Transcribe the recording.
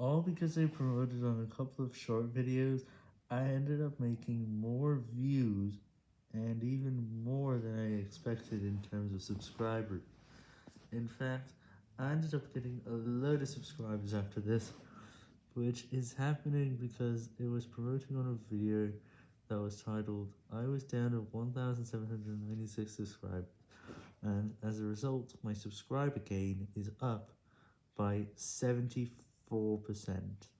All because I promoted on a couple of short videos, I ended up making more views and even more than I expected in terms of subscribers. In fact, I ended up getting a load of subscribers after this, which is happening because it was promoting on a video that was titled, I was down to 1796 subscribers, and as a result, my subscriber gain is up by 74%. 4%.